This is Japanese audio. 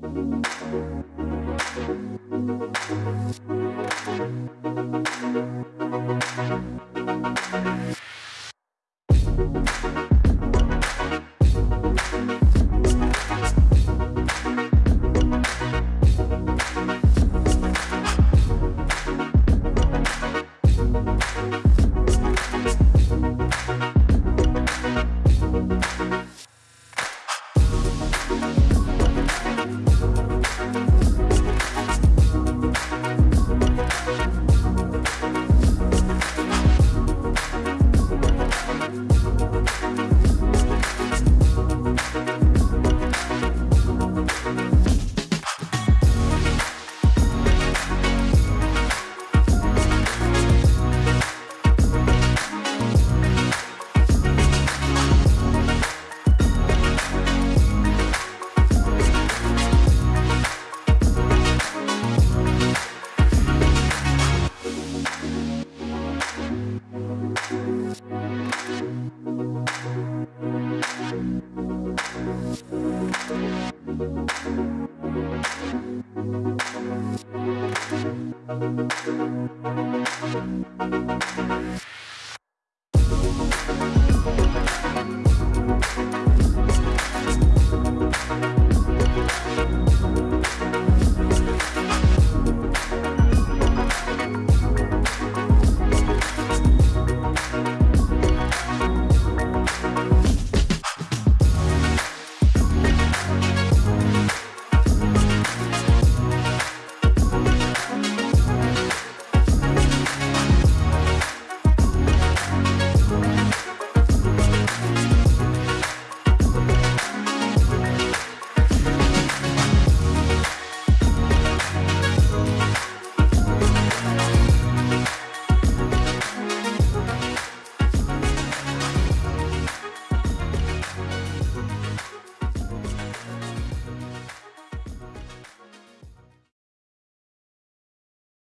Thank Thank you.